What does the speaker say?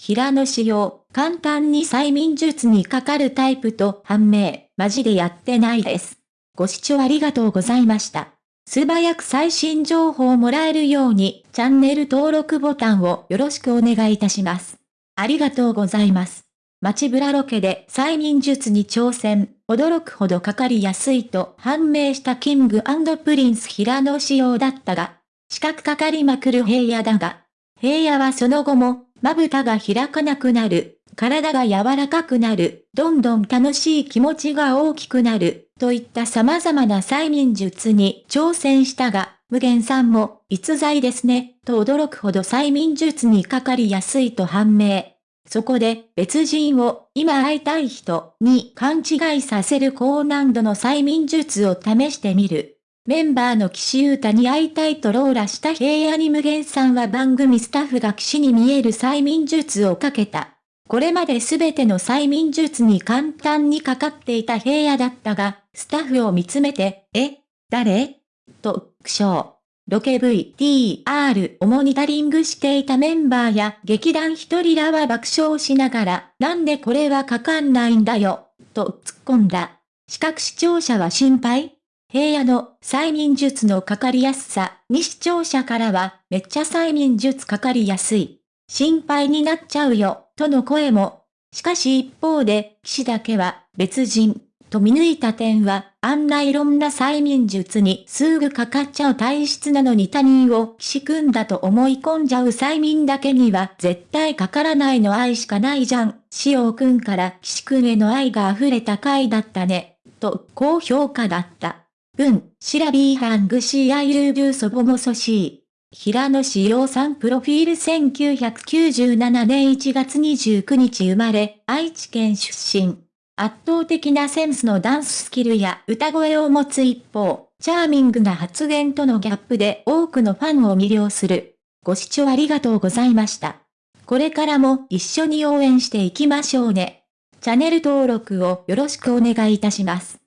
平野紫耀、簡単に催眠術にかかるタイプと判明、マジでやってないです。ご視聴ありがとうございました。素早く最新情報をもらえるように、チャンネル登録ボタンをよろしくお願いいたします。ありがとうございます。街ブラロケで催眠術に挑戦、驚くほどかかりやすいと判明した King & Prince 平野紫耀だったが、四角かかりまくる平野だが、平野はその後も、まぶたが開かなくなる、体が柔らかくなる、どんどん楽しい気持ちが大きくなる、といった様々な催眠術に挑戦したが、無限さんも、逸材ですね、と驚くほど催眠術にかかりやすいと判明。そこで、別人を、今会いたい人に勘違いさせる高難度の催眠術を試してみる。メンバーの岸優太に会いたいとローラした平野に無限さんは番組スタッフが岸に見える催眠術をかけた。これまで全ての催眠術に簡単にかかっていた平野だったが、スタッフを見つめて、え誰？と、苦笑。ロケ VTR をモニタリングしていたメンバーや劇団一人らは爆笑しながら、なんでこれはかかんないんだよ、と突っ込んだ。視覚視聴者は心配平野の催眠術のかかりやすさに視聴者からは、めっちゃ催眠術かかりやすい。心配になっちゃうよ、との声も。しかし一方で、騎士だけは、別人、と見抜いた点は、あんないろんな催眠術にすぐかかっちゃう体質なのに他人を騎士君だと思い込んじゃう催眠だけには絶対かからないの愛しかないじゃん。しおくんから騎士君への愛が溢れた回だったね。と高評価だった。文、シラビーハングシーアイルーブーソボモソシー。平野志陽さんプロフィール1997年1月29日生まれ、愛知県出身。圧倒的なセンスのダンススキルや歌声を持つ一方、チャーミングな発言とのギャップで多くのファンを魅了する。ご視聴ありがとうございました。これからも一緒に応援していきましょうね。チャンネル登録をよろしくお願いいたします。